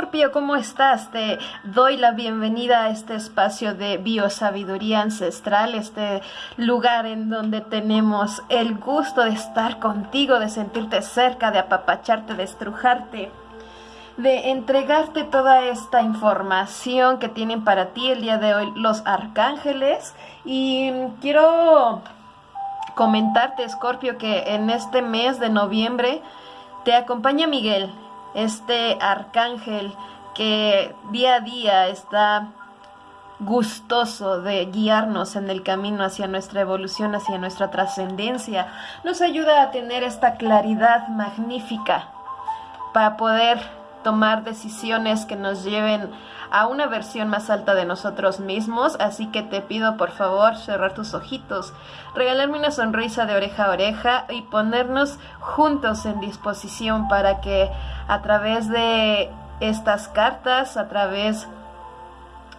Escorpio, ¿cómo estás? Te doy la bienvenida a este espacio de biosabiduría ancestral, este lugar en donde tenemos el gusto de estar contigo, de sentirte cerca, de apapacharte, de estrujarte, de entregarte toda esta información que tienen para ti el día de hoy los arcángeles. Y quiero comentarte, Escorpio, que en este mes de noviembre te acompaña Miguel este arcángel que día a día está gustoso de guiarnos en el camino hacia nuestra evolución, hacia nuestra trascendencia, nos ayuda a tener esta claridad magnífica para poder tomar decisiones que nos lleven a una versión más alta de nosotros mismos, así que te pido por favor cerrar tus ojitos, regalarme una sonrisa de oreja a oreja y ponernos juntos en disposición para que a través de estas cartas, a través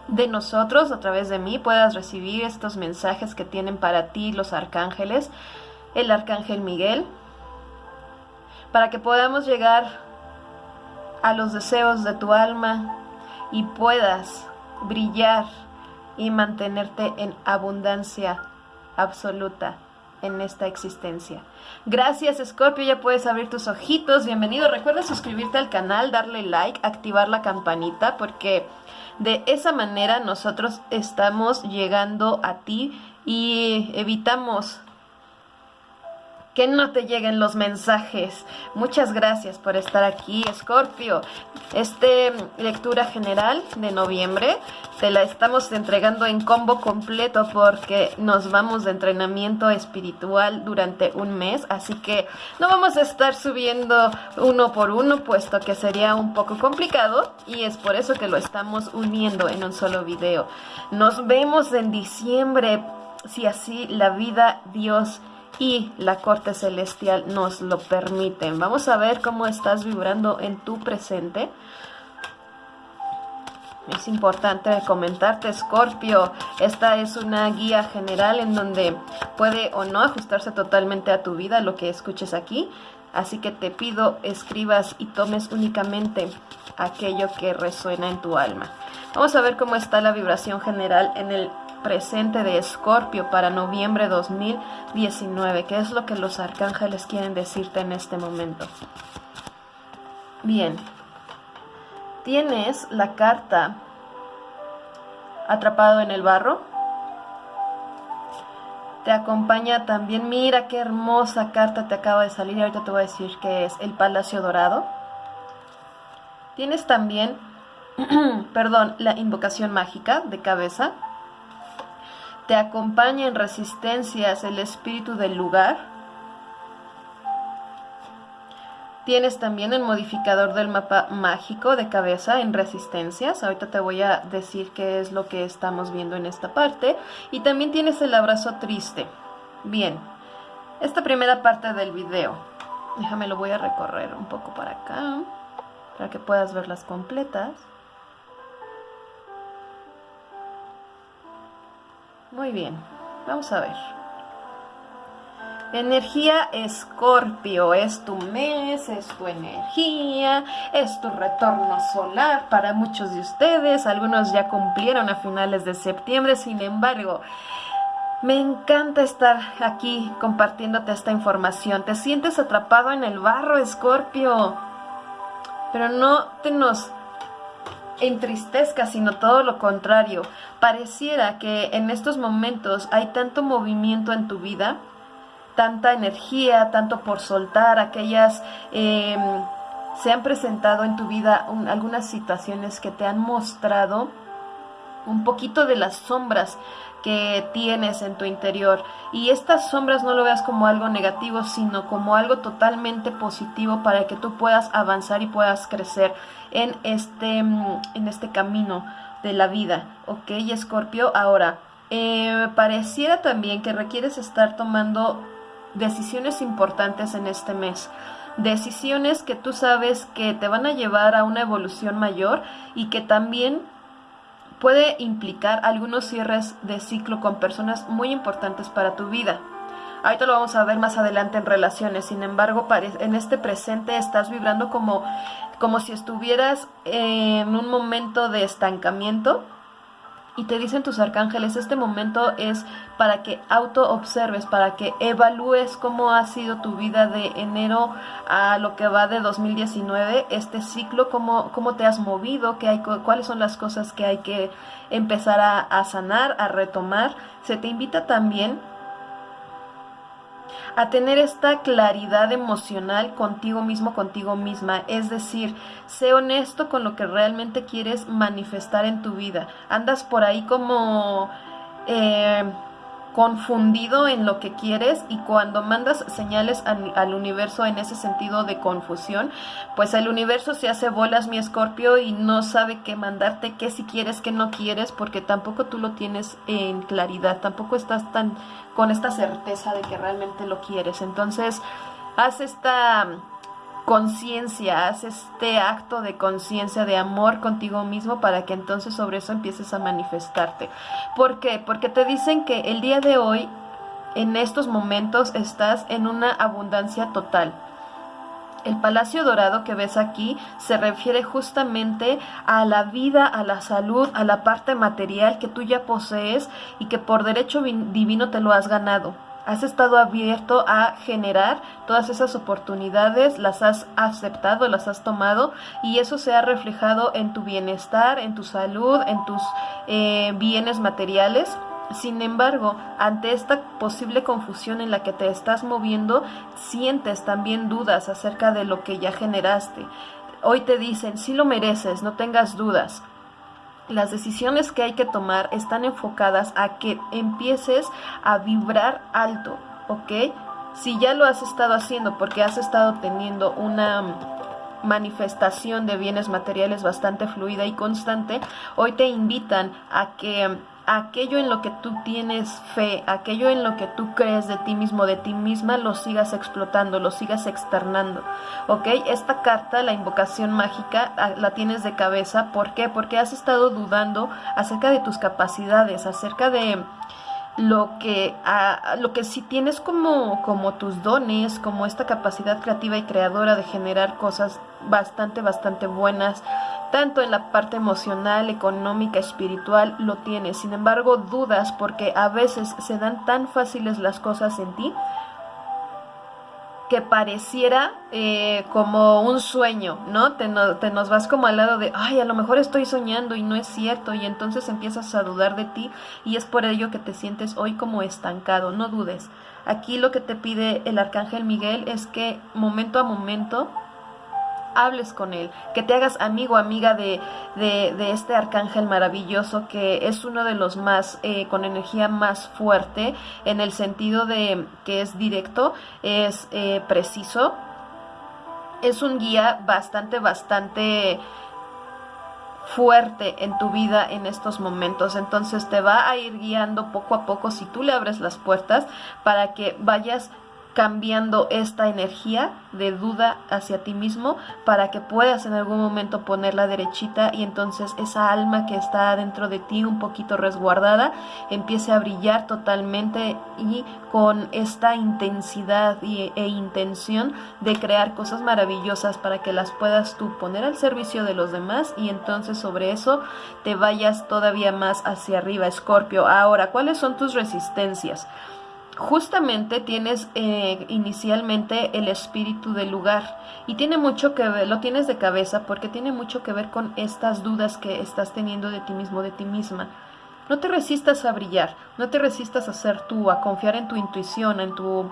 de nosotros, a través de mí, puedas recibir estos mensajes que tienen para ti los arcángeles, el arcángel Miguel, para que podamos llegar a los deseos de tu alma, y puedas brillar y mantenerte en abundancia absoluta en esta existencia. Gracias Scorpio, ya puedes abrir tus ojitos, bienvenido. Recuerda suscribirte al canal, darle like, activar la campanita porque de esa manera nosotros estamos llegando a ti y evitamos que no te lleguen los mensajes. Muchas gracias por estar aquí, Scorpio. Este lectura general de noviembre te la estamos entregando en combo completo porque nos vamos de entrenamiento espiritual durante un mes, así que no vamos a estar subiendo uno por uno puesto que sería un poco complicado y es por eso que lo estamos uniendo en un solo video. Nos vemos en diciembre si así la vida Dios y la corte celestial nos lo permiten. Vamos a ver cómo estás vibrando en tu presente. Es importante comentarte, Scorpio, esta es una guía general en donde puede o no ajustarse totalmente a tu vida lo que escuches aquí. Así que te pido escribas y tomes únicamente aquello que resuena en tu alma. Vamos a ver cómo está la vibración general en el presente de Escorpio para noviembre 2019. ¿Qué es lo que los arcángeles quieren decirte en este momento? Bien, tienes la carta atrapado en el barro. Te acompaña también, mira qué hermosa carta te acaba de salir, ahorita te voy a decir que es el Palacio Dorado. Tienes también, perdón, la invocación mágica de cabeza te acompaña en resistencias el espíritu del lugar. Tienes también el modificador del mapa mágico de cabeza en resistencias. Ahorita te voy a decir qué es lo que estamos viendo en esta parte. Y también tienes el abrazo triste. Bien, esta primera parte del video. Déjame lo voy a recorrer un poco para acá. Para que puedas verlas completas. Muy bien, vamos a ver. Energía Escorpio, es tu mes, es tu energía, es tu retorno solar para muchos de ustedes. Algunos ya cumplieron a finales de septiembre, sin embargo, me encanta estar aquí compartiéndote esta información. Te sientes atrapado en el barro, Escorpio, pero no te nos entristezca, sino todo lo contrario. Pareciera que en estos momentos hay tanto movimiento en tu vida, tanta energía, tanto por soltar, aquellas... Em, se han presentado en tu vida algunas situaciones que te han mostrado un poquito de las sombras que tienes en tu interior. Y estas sombras no lo veas como algo negativo, sino como algo totalmente positivo para que tú puedas avanzar y puedas crecer en este, mm, en este camino de la vida. ¿Ok, Escorpio? Ahora, eh, pareciera también que requieres estar tomando decisiones importantes en este mes decisiones que tú sabes que te van a llevar a una evolución mayor y que también puede implicar algunos cierres de ciclo con personas muy importantes para tu vida. Ahorita lo vamos a ver más adelante en relaciones, sin embargo, en este presente estás vibrando como como si estuvieras en un momento de estancamiento y te dicen tus arcángeles, este momento es para que auto observes, para que evalúes cómo ha sido tu vida de enero a lo que va de 2019, este ciclo, cómo, cómo te has movido, qué hay, cuáles son las cosas que hay que empezar a, a sanar, a retomar. Se te invita también a tener esta claridad emocional contigo mismo, contigo misma. Es decir, sé honesto con lo que realmente quieres manifestar en tu vida. Andas por ahí como... Eh, confundido en lo que quieres y cuando mandas señales al, universo en ese sentido de confusión, pues el universo se hace bolas mi escorpio y no sabe qué mandarte, qué si quieres, qué no quieres, porque tampoco tú lo tienes en claridad, tampoco estás tan con esta certeza de que realmente lo quieres. Entonces, haz esta conciencia, haz este acto de conciencia, de amor contigo mismo para que entonces sobre eso empieces a manifestarte. ¿Por qué? Porque te dicen que el día de hoy, en estos momentos, estás en una abundancia total. El palacio dorado que ves aquí se refiere justamente a la vida, a la salud, a la parte material que tú ya posees y que por derecho divino te lo has ganado has estado abierto a generar todas esas oportunidades, las has aceptado, las has tomado y eso se ha reflejado en tu bienestar, en tu salud, en tus eh, bienes materiales. Sin embargo, ante esta posible confusión en la que te estás moviendo, sientes también dudas acerca de lo que ya generaste. Hoy te dicen, si lo mereces, no tengas dudas las decisiones que hay que tomar están enfocadas a que empieces a vibrar alto, ¿ok? Si ya lo has estado haciendo porque has estado teniendo una manifestación de bienes materiales bastante fluida y constante, hoy te invitan a que aquello en lo que tú tienes fe, aquello en lo que tú crees de ti mismo, de ti misma, lo sigas explotando, lo sigas externando. ¿Ok? Esta carta, la invocación mágica, ah, la tienes de cabeza. ¿Por qué? Porque has estado dudando acerca de tus capacidades, acerca de lo que, a, lo que si tienes como, como tus dones, como esta capacidad creativa y creadora de generar cosas bastante, bastante buenas, tanto en la parte emocional, económica, espiritual, lo tienes. Sin embargo, dudas porque a veces se dan tan fáciles las cosas en ti que pareciera eh, como un sueño, ¿no? Te, te, nos vas como al lado de, ay, a lo mejor estoy soñando y no es cierto, y entonces empiezas a dudar de ti y es por ello que te sientes hoy como estancado, no dudes. Aquí lo que te pide el arcángel Miguel es que momento a momento hables con él, que te hagas amigo, amiga de, de, este arcángel maravilloso que es uno de los más, eh, con energía más fuerte, en el sentido de que es directo, es eh, preciso, es un guía bastante, bastante fuerte en tu vida en estos momentos. Entonces te va a ir guiando poco a poco si tú le abres las puertas para que vayas cambiando esta energía de duda hacia ti mismo para que puedas en algún momento ponerla derechita y entonces esa alma que está dentro de ti un poquito resguardada empiece a brillar totalmente y con esta intensidad e intención de crear cosas maravillosas para que las puedas tú poner al servicio de los demás y entonces sobre eso te vayas todavía más hacia arriba, Escorpio. Ahora, ¿cuáles son tus resistencias? Justamente tienes eh, inicialmente el espíritu del lugar y tiene mucho que ver, lo tienes de cabeza porque tiene mucho que ver con estas dudas que estás teniendo de ti mismo, de ti misma. No te resistas a brillar, no te resistas a ser tú, a confiar en tu intuición, en tu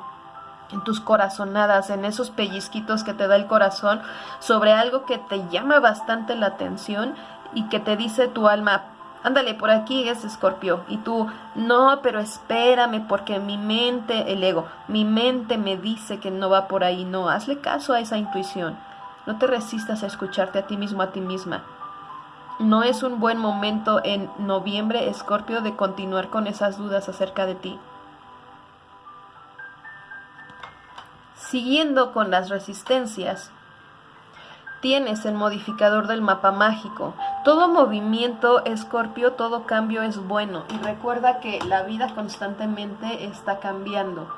en tus corazonadas, en esos pellizquitos que te da el corazón sobre algo que te llama bastante la atención y que te dice tu alma, ándale, por aquí es escorpio. Y tú, no, pero espérame, porque mi mente, el ego, mi mente me dice que no va por ahí. No, hazle caso a esa intuición. No te resistas a escucharte a ti mismo, a ti misma. No es un buen momento en noviembre, escorpio, de continuar con esas dudas acerca de ti. Siguiendo con las resistencias, Tienes el modificador del mapa mágico. Todo movimiento, Escorpio, todo cambio es bueno. Y recuerda que la vida constantemente está cambiando.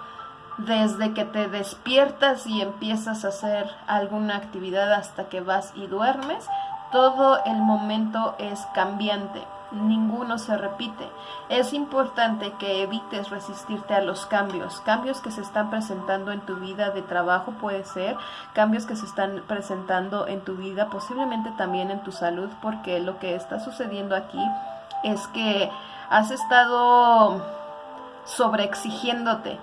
desde que te despiertas y empiezas a hacer alguna actividad hasta que vas y duermes, todo el momento es cambiante, ninguno se repite. Es importante que evites resistirte a los cambios, cambios que se están presentando en tu vida de trabajo puede ser, cambios que se están presentando en tu vida, posiblemente también en tu salud, porque lo que está sucediendo aquí es que has estado sobreexigiéndote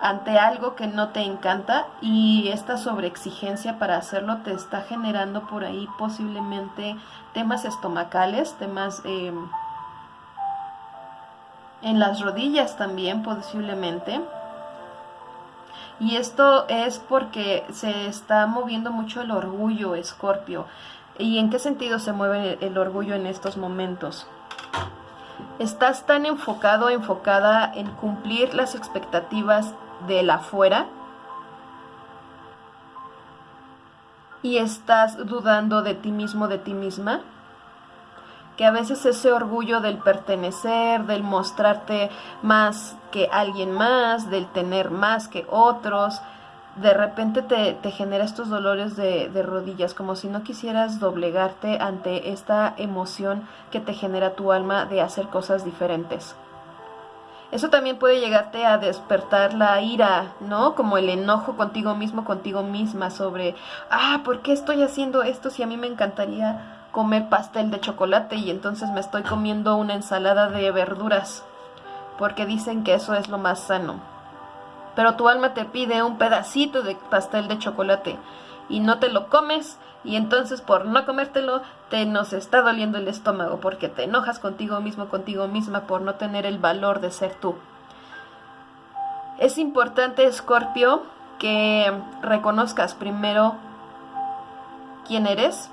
ante algo que no te encanta y esta sobreexigencia para hacerlo te está generando por ahí posiblemente temas estomacales, temas eh, en las rodillas también posiblemente. Y esto es porque se está moviendo mucho el orgullo, Escorpio. ¿Y en qué sentido se mueve el orgullo en estos momentos? Estás tan enfocado, enfocada en cumplir las expectativas de la afuera y estás dudando de ti mismo, de ti misma, que a veces ese orgullo del pertenecer, del mostrarte más que alguien más, del tener más que otros, de repente te, te genera estos dolores de, de, rodillas, como si no quisieras doblegarte ante esta emoción que te genera tu alma de hacer cosas diferentes. Eso también puede llegarte a despertar la ira, ¿no? Como el enojo contigo mismo, contigo misma sobre, ah, ¿por qué estoy haciendo esto si a mí me encantaría comer pastel de chocolate y entonces me estoy comiendo una ensalada de verduras? Porque dicen que eso es lo más sano. Pero tu alma te pide un pedacito de pastel de chocolate y no te lo comes y entonces por no comértelo te nos está doliendo el estómago porque te enojas contigo mismo, contigo misma por no tener el valor de ser tú. Es importante, Escorpio, que reconozcas primero quién eres.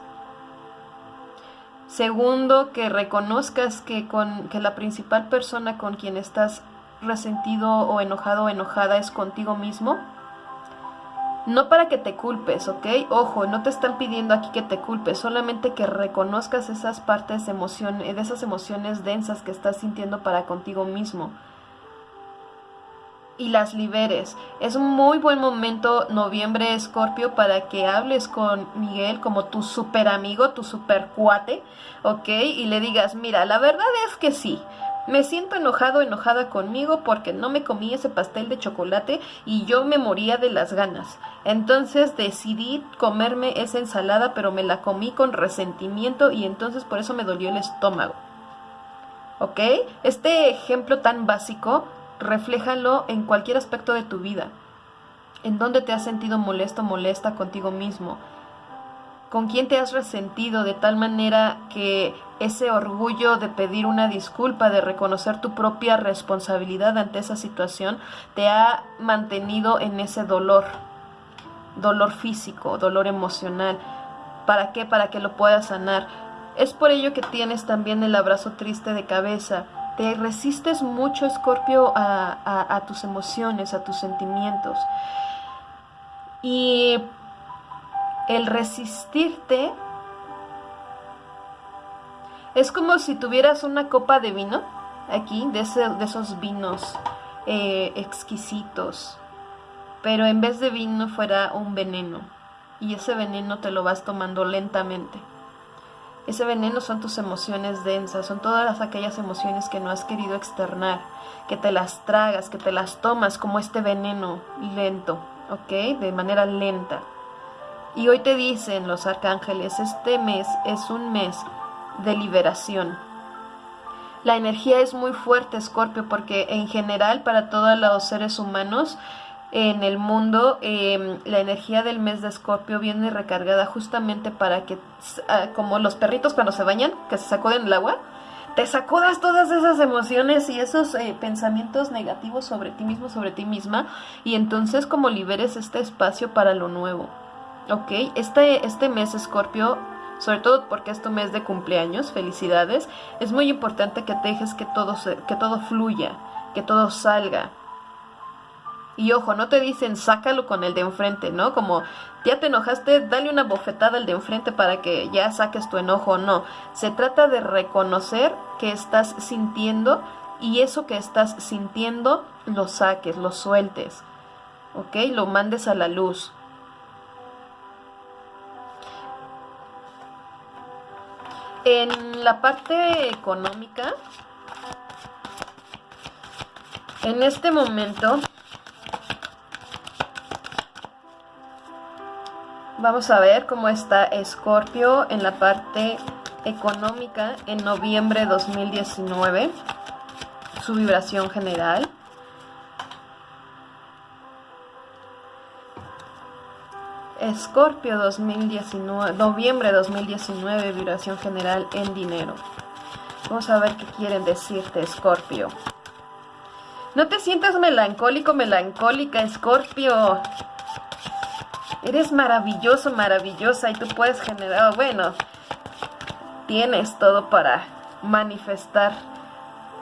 Segundo, que reconozcas que, con, que la principal persona con quien estás resentido o enojado o enojada es contigo mismo no para que te culpes, ¿ok? Ojo, no te están pidiendo aquí que te culpes, solamente que reconozcas esas partes emoción, de esas emociones densas que estás sintiendo para contigo mismo y las liberes. Es un muy buen momento, noviembre, Escorpio, para que hables con Miguel como tu super amigo, tu super cuate, ¿ok? Y le digas, mira, la verdad es que sí, me siento enojado, enojada conmigo porque no me comí ese pastel de chocolate y yo me moría de las ganas. Entonces decidí comerme esa ensalada, pero me la comí con resentimiento y entonces por eso me dolió el estómago. ¿Ok? Este ejemplo tan básico, refléjalo en cualquier aspecto de tu vida. En dónde te has sentido molesto, molesta contigo mismo con quién te has resentido de tal manera que ese orgullo de pedir una disculpa, de reconocer tu propia responsabilidad ante esa situación, te ha mantenido en ese dolor, dolor físico, dolor emocional. ¿Para qué? Para que lo puedas sanar. Es por ello que tienes también el abrazo triste de cabeza. Te resistes mucho, Escorpio, a, a tus emociones, a tus sentimientos. Y el resistirte es como si tuvieras una copa de vino aquí, de, esos vinos eh, exquisitos, pero en vez de vino fuera un veneno y ese veneno te lo vas tomando lentamente. Ese veneno son tus emociones densas, son todas aquellas emociones que no has querido externar, que te las tragas, que te las tomas como este veneno lento, ¿ok? De manera lenta. Y hoy te dicen los arcángeles, este mes es un mes de liberación. La energía es muy fuerte, Scorpio, porque en general para todos los seres humanos en el mundo em, la energía del mes de Escorpio viene recargada justamente para que, ah, como los perritos cuando se bañan, que se sacuden el agua, te sacudas todas esas emociones y esos eh, pensamientos negativos sobre ti mismo, sobre ti misma, y entonces como liberes este espacio para lo nuevo. Ok, este, este mes Escorpio, sobre todo porque es tu mes de cumpleaños, felicidades, es muy importante que te dejes que todo, que todo fluya, que todo salga. Y ojo, no te dicen sácalo con el de enfrente, ¿no? Como ya te enojaste, dale una bofetada al de enfrente para que ya saques tu enojo, no. Se trata de reconocer que estás sintiendo y eso que estás sintiendo lo saques, lo sueltes. ¿ok? Lo mandes a la luz. En la parte económica, en este momento, vamos a ver cómo está Escorpio en la parte económica en noviembre 2019, su vibración general. Escorpio 2019, noviembre 2019, vibración general en dinero. Vamos a ver qué quieren decirte, Escorpio. No te sientas melancólico, melancólica, Escorpio. Eres maravilloso, maravillosa y tú puedes generar, bueno, tienes todo para manifestar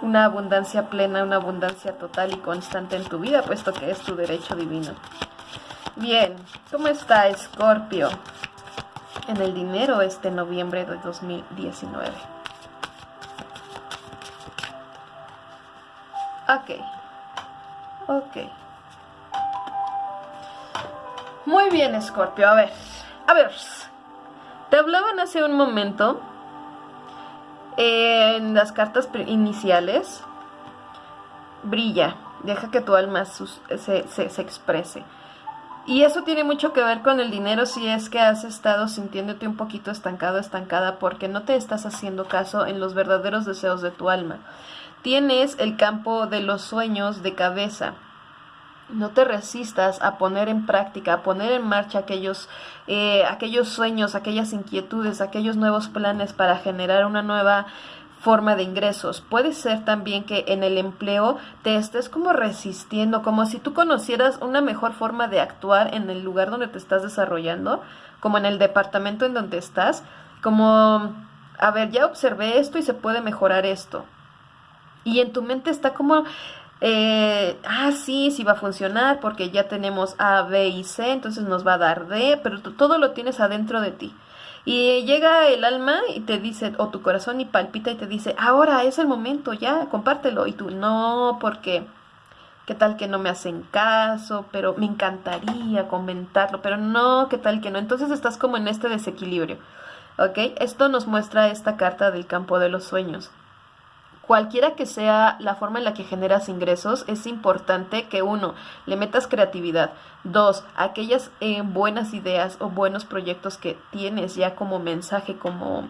una abundancia plena, una abundancia total y constante en tu vida, puesto que es tu derecho divino. Bien, ¿cómo está Escorpio en el dinero este noviembre de 2019? Ok, ok. Muy bien, Escorpio, a ver, a ver, te hablaban hace un momento en las cartas iniciales, brilla, deja que tu alma se, se exprese. Y eso tiene mucho que ver con el dinero si es que has estado sintiéndote un poquito estancado, estancada, porque no te estás haciendo caso en los verdaderos deseos de tu alma. Tienes el campo de los sueños de cabeza. No te resistas a poner en práctica, a poner en marcha aquellos, eh, aquellos sueños, aquellas inquietudes, aquellos nuevos planes para generar una nueva forma de ingresos. Puede ser también que en el empleo te estés como resistiendo, como si tú conocieras una mejor forma de actuar en el lugar donde te estás desarrollando, como en el departamento en donde estás, como, a ver, ya observé esto y se puede mejorar esto. Y en tu mente está como, eh, ah, sí, sí va a funcionar porque ya tenemos A, B y C, entonces nos va a dar D, pero todo lo tienes adentro de ti. Y llega el alma y te dice, o tu corazón y palpita y te dice, ahora es el momento, ya, compártelo. Y tú, no, porque, ¿qué tal que no me hacen caso? Pero me encantaría comentarlo, pero no, ¿qué tal que no? Entonces estás como en este desequilibrio, ¿ok? Esto nos muestra esta carta del campo de los sueños cualquiera que sea la forma en la que generas ingresos, es importante que uno, le metas creatividad, dos, aquellas eh, buenas ideas o buenos proyectos que tienes ya como mensaje, como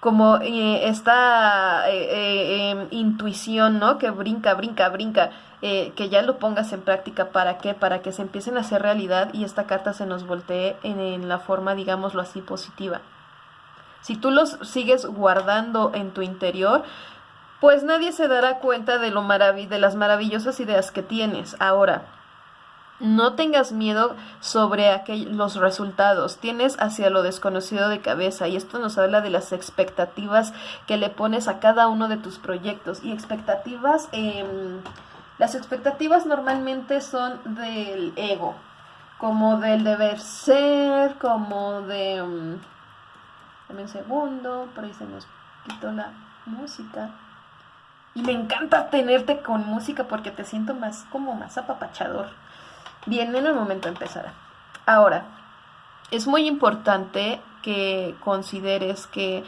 como eh, esta eh, em, intuición, ¿no? Que brinca, brinca, brinca, que ya lo pongas en práctica. ¿Para qué? Para que se empiecen a hacer realidad y esta carta se nos voltee en la forma, digámoslo así, positiva. Si tú los sigues guardando en tu interior, pues nadie se dará cuenta de, lo de las maravillosas ideas que tienes. Ahora, no tengas miedo sobre los resultados, tienes hacia lo desconocido de cabeza y esto nos habla de las expectativas que le pones a cada uno de tus proyectos y expectativas, eh, las expectativas normalmente son del ego, como del deber ser, como de... Um, un segundo, por ahí se nos quitó la música. Y me encanta tenerte con música porque te siento más como más apapachador. Bien, en el momento empezará. Ahora, es muy importante que consideres que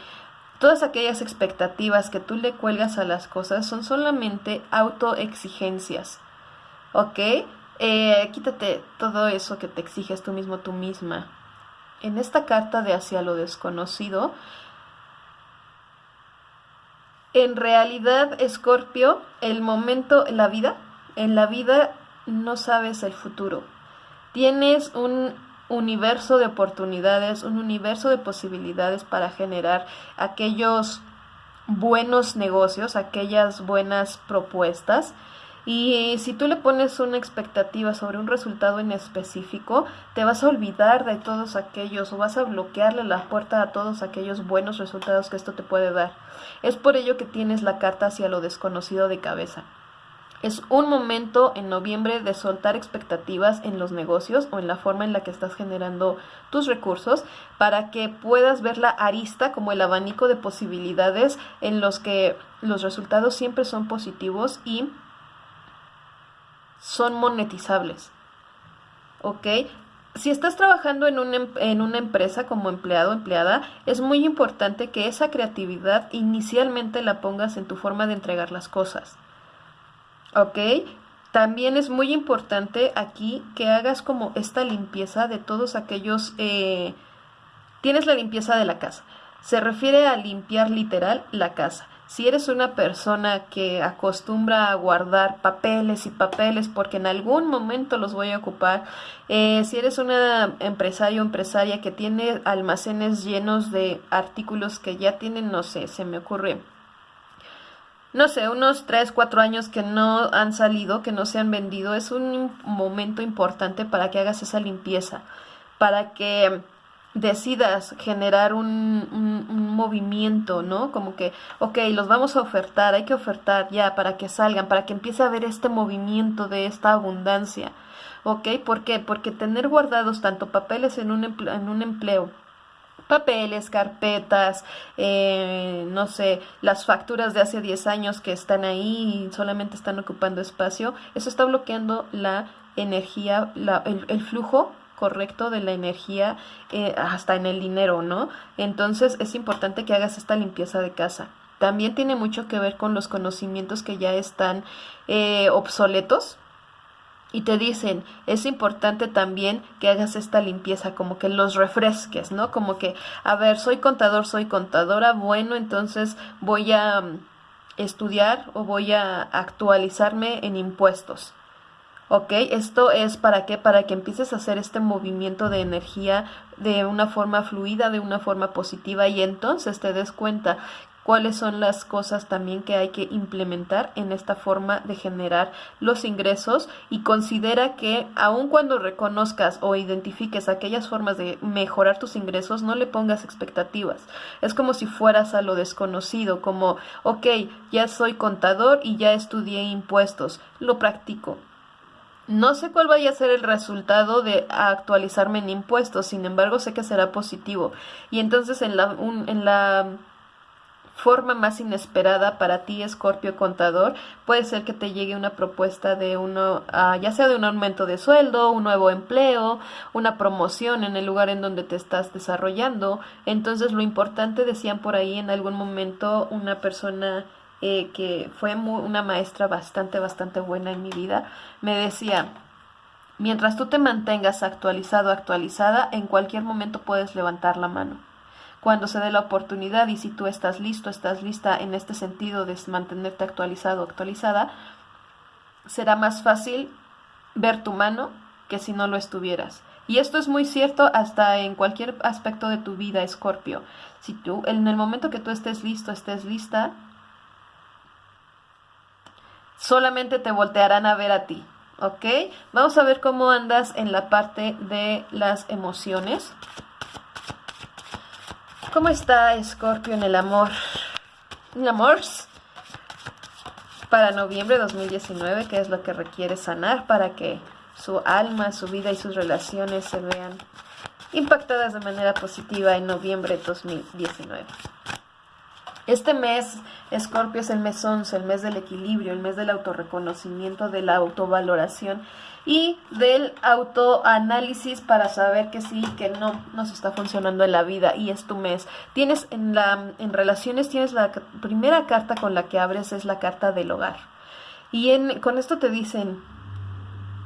todas aquellas expectativas que tú le cuelgas a las cosas son solamente autoexigencias. ¿Ok? Eh, quítate todo eso que te exiges tú mismo, tú misma. En esta carta de hacia lo desconocido, en realidad, Escorpio, el momento, en la vida, en la vida no sabes el futuro. Tienes un universo de oportunidades, un universo de posibilidades para generar aquellos buenos negocios, aquellas buenas propuestas y si tú le pones una expectativa sobre un resultado en específico, te vas a olvidar de todos aquellos o vas a bloquearle la puerta a todos aquellos buenos resultados que esto te puede dar. Es por ello que tienes la carta hacia lo desconocido de cabeza. Es un momento en noviembre de soltar expectativas en los negocios o en la forma en la que estás generando tus recursos para que puedas ver la arista como el abanico de posibilidades en los que los resultados siempre son positivos y son monetizables. ¿ok? Si estás trabajando en, em, en una empresa como empleado o empleada, es muy importante que esa creatividad inicialmente la pongas en tu forma de entregar las cosas. ¿Ok? También es muy importante aquí que hagas como esta limpieza de todos aquellos... Eh, tienes la limpieza de la casa. Se refiere a limpiar literal la casa. Si eres una persona que acostumbra a guardar papeles y papeles porque en algún momento los voy a ocupar, eh, si eres una empresario o empresaria que tiene almacenes llenos de artículos que ya tienen, no sé, se me ocurre no sé, unos 3, 4 años que no han salido, que no se han vendido, es un momento importante para que hagas esa limpieza, para que decidas generar un, un, movimiento, ¿no? Como que, ok, los vamos a ofertar, hay que ofertar ya para que salgan, para que empiece a haber este movimiento de esta abundancia, ¿ok? ¿Por qué? Porque tener guardados tanto papeles en un, en un empleo papeles, carpetas, eh, no sé, las facturas de hace 10 años que están ahí y solamente están ocupando espacio, eso está bloqueando la energía, la, el, flujo correcto de la energía eh, hasta en el dinero, ¿no? Entonces es importante que hagas esta limpieza de casa. También tiene mucho que ver con los conocimientos que ya están eh, obsoletos, y te dicen, es importante también que hagas esta limpieza, como que los refresques, ¿no? Como que, a ver, soy contador, soy contadora, bueno, entonces voy a mm, estudiar o voy a actualizarme en impuestos. ¿Ok? Esto es para qué? Para que empieces a hacer este movimiento de energía de una forma fluida, de una forma positiva y entonces te des cuenta cuáles son las cosas también que hay que implementar en esta forma de generar los ingresos y considera que aun cuando reconozcas o identifiques aquellas formas de mejorar tus ingresos, no le pongas expectativas. Es como si fueras a lo desconocido, como, ok, ya soy contador y ya estudié impuestos, lo practico. No sé cuál vaya a ser el resultado de actualizarme en impuestos, sin embargo sé que será positivo. Y entonces en la, en la forma más inesperada para ti, Escorpio Contador, puede ser que te llegue una propuesta de uno, ah, ya sea de un aumento de sueldo, un nuevo empleo, una promoción en el lugar en donde te estás desarrollando. Entonces, lo importante, decían por ahí en algún momento una persona eh, que fue una maestra bastante, bastante buena en mi vida, me decía, mientras tú te mantengas actualizado, actualizada, en cualquier momento puedes levantar la mano cuando se dé la oportunidad y si tú estás listo, estás lista en este sentido de mantenerte actualizado actualizada, será más fácil ver tu mano que si no lo estuvieras. Y esto es muy cierto hasta en cualquier aspecto de tu vida, Escorpio. Si tú, en el momento que tú estés listo, estés lista, solamente te voltearán a ver a ti. ¿Ok? Vamos a ver cómo andas en la parte de las emociones. ¿Cómo está Scorpio en el amor? ¿En amor? Para noviembre de 2019, ¿qué es lo que requiere sanar para que su alma, su vida y sus relaciones se vean impactadas de manera positiva en noviembre de 2019? Este mes, Scorpio es el mes 11, el mes del equilibrio, el mes del autorreconocimiento, de la autovaloración y del autoanálisis para saber que sí, que no nos está funcionando en la vida y es tu mes. Tienes en la en relaciones tienes la primera carta con la que abres es la carta del hogar. Y en, con esto te dicen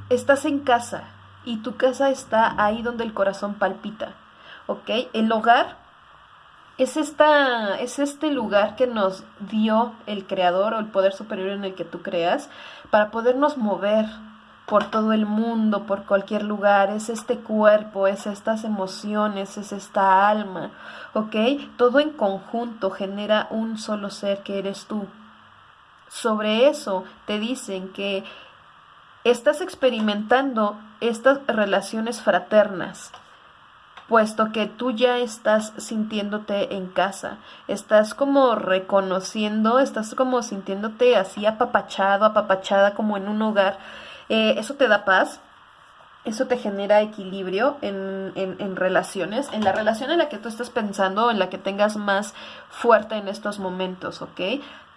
estás en casa y tu casa está ahí donde el corazón palpita. ¿Ok? El hogar es, esta, es este lugar que nos dio el creador o el poder superior en el que tú creas para podernos mover, por todo el mundo, por cualquier lugar, es este cuerpo, es estas emociones, es esta alma, ¿ok? Todo en conjunto genera un solo ser que eres tú. Sobre eso te dicen que estás experimentando estas relaciones fraternas, puesto que tú ya estás sintiéndote en casa, estás como reconociendo, estás como sintiéndote así apapachado, apapachada como en un hogar eh, eso te da paz, eso te genera equilibrio en, en, relaciones, en la relación en la que tú estás pensando, en la que tengas más fuerte en estos momentos, ¿ok?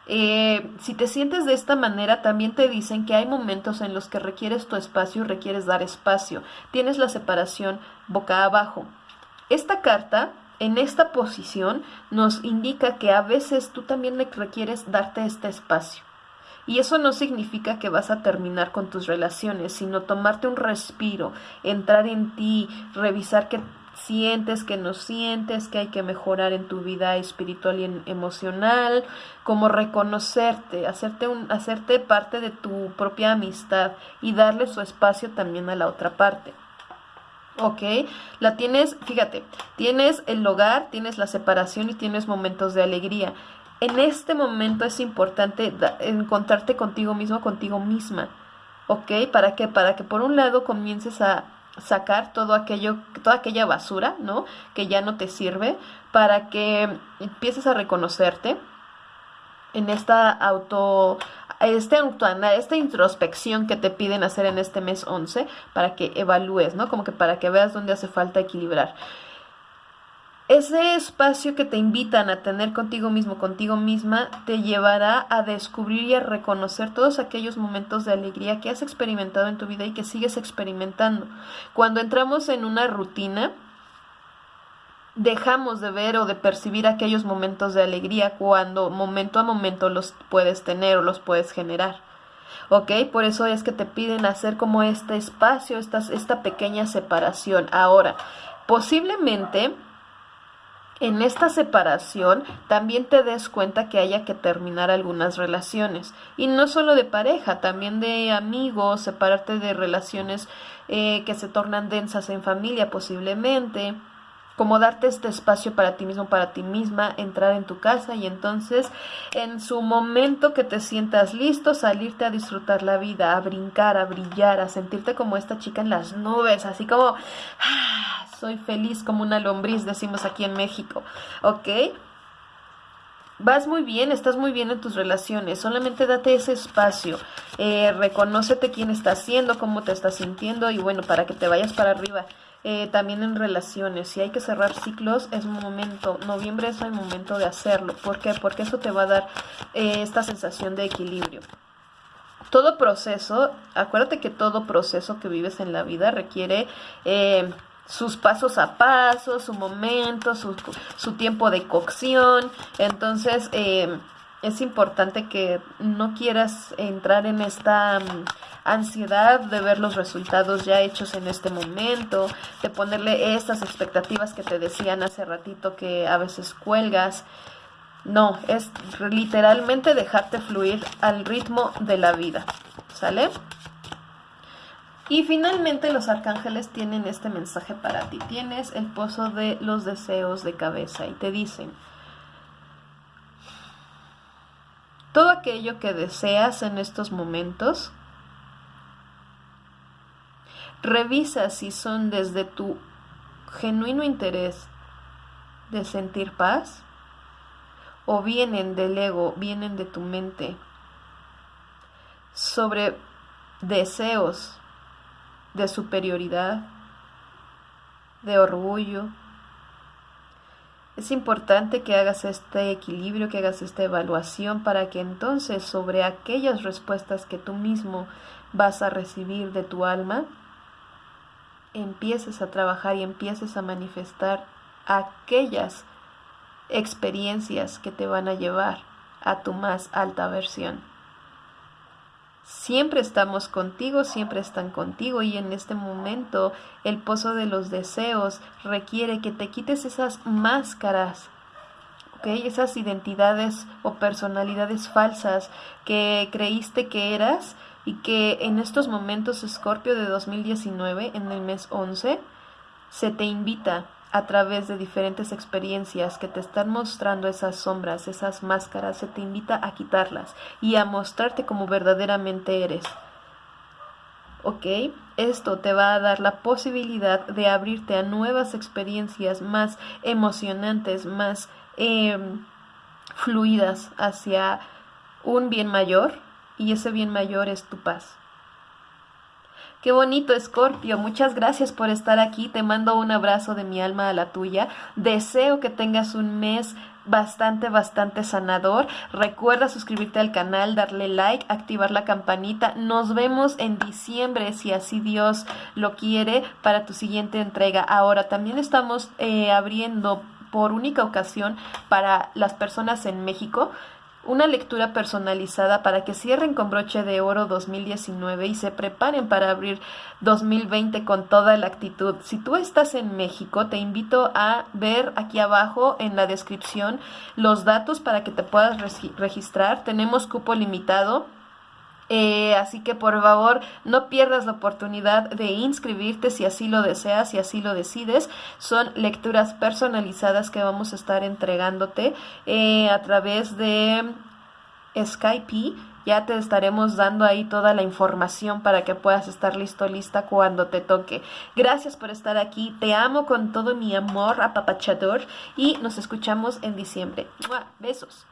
Eh, si te sientes de esta manera, también te dicen que hay momentos en los que requieres tu espacio y requieres dar espacio. Tienes la separación boca abajo. Esta carta, en esta posición, nos indica que a veces tú también requieres darte este espacio. Y eso no significa que vas a terminar con tus relaciones, sino tomarte un respiro, entrar en ti, revisar que sientes, que no sientes, que hay que mejorar en tu vida espiritual y emocional, como reconocerte, hacerte, un, hacerte parte de tu propia amistad y darle su espacio también a la otra parte. ¿Ok? La tienes, fíjate, tienes el hogar, tienes la separación y tienes momentos de alegría. En este momento es importante encontrarte contigo mismo, contigo misma, ¿ok? ¿Para qué? Para que por un lado comiences a sacar todo aquello, toda aquella basura, ¿no? Que ya no te sirve, para que empieces a reconocerte en esta auto, este esta introspección que te piden hacer en este mes 11 para que evalúes, ¿no? Como que para que veas dónde hace falta equilibrar. Ese espacio que te invitan a tener contigo mismo, contigo misma, te llevará a descubrir y a reconocer todos aquellos momentos de alegría que has experimentado en tu vida y que sigues experimentando. Cuando entramos en una rutina, dejamos de ver o de percibir aquellos momentos de alegría cuando momento a momento los puedes tener o los puedes generar. ¿Ok? Por eso es que te piden hacer como este espacio, esta, esta pequeña separación. Ahora, posiblemente en esta separación también te des cuenta que haya que terminar algunas relaciones. Y no solo de pareja, también de amigos, separarte de relaciones eh, que se tornan densas en familia posiblemente como darte este espacio para ti mismo, para ti misma, entrar en tu casa y entonces en su momento que te sientas listo, salirte a disfrutar la vida, a brincar, a brillar, a sentirte como esta chica en las nubes, así como ah, soy feliz como una lombriz, decimos aquí en México, ¿ok? Vas muy bien, estás muy bien en tus relaciones, solamente date ese espacio, eh, reconócete quién estás siendo, cómo te estás sintiendo y bueno, para que te vayas para arriba. Eh, también en relaciones, si hay que cerrar ciclos, es momento, noviembre es el momento de hacerlo. ¿Por qué? Porque eso te va a dar eh, esta sensación de equilibrio. Todo proceso, acuérdate que todo proceso que vives en la vida requiere eh, sus pasos a paso, su momento, su, su tiempo de cocción. Entonces, es importante que no quieras entrar en esta mm, ansiedad de ver los resultados ya hechos en este momento, de ponerle estas expectativas que te decían hace ratito que a veces cuelgas. No, es literalmente dejarte fluir al ritmo de la vida. ¿Sale? Y finalmente los arcángeles tienen este mensaje para ti. Tienes el pozo de los deseos de cabeza y te dicen, todo aquello que deseas en estos momentos, revisa si son desde tu genuino interés de sentir paz o vienen del ego, vienen de tu mente. Sobre deseos de superioridad, de orgullo, es importante que hagas este equilibrio, que hagas esta evaluación para que entonces sobre aquellas respuestas que tú mismo vas a recibir de tu alma, empieces a trabajar y empieces a manifestar aquellas experiencias que te van a llevar a tu más alta versión. Siempre estamos contigo, siempre están contigo y en este momento el pozo de los deseos requiere que te quites esas máscaras, esas identidades o personalidades falsas que creíste que eras y que en estos momentos Escorpio de 2019, en el mes 11, se te invita a través de diferentes experiencias que te están mostrando esas sombras, esas máscaras, se te invita a quitarlas y a mostrarte como verdaderamente eres. ¿Ok? Esto te va a dar la posibilidad de abrirte a nuevas experiencias más emocionantes, más em, fluidas hacia un bien mayor y ese bien mayor es tu paz. Qué bonito, Escorpio. Muchas gracias por estar aquí. Te mando un abrazo de mi alma a la tuya. Deseo que tengas un mes bastante, bastante sanador. Recuerda suscribirte al canal, darle like, activar la campanita. Nos vemos en diciembre, si así Dios lo quiere, para tu siguiente entrega. Ahora, también estamos eh, abriendo por única ocasión para las personas en México una lectura personalizada para que cierren con broche de oro 2019 y se preparen para abrir 2020 con toda la actitud. Si tú estás en México, te invito a ver aquí abajo en la descripción los datos para que te puedas registrar. Tenemos cupo limitado eh, así que por favor no pierdas la oportunidad de inscribirte si así lo deseas, si así lo decides. Son lecturas personalizadas que vamos a estar entregándote eh, a través de Skype. Ya te estaremos dando ahí toda la información para que puedas estar listo, lista cuando te toque. Gracias por estar aquí. Te amo con todo mi amor apapachador y nos escuchamos en diciembre. Besos.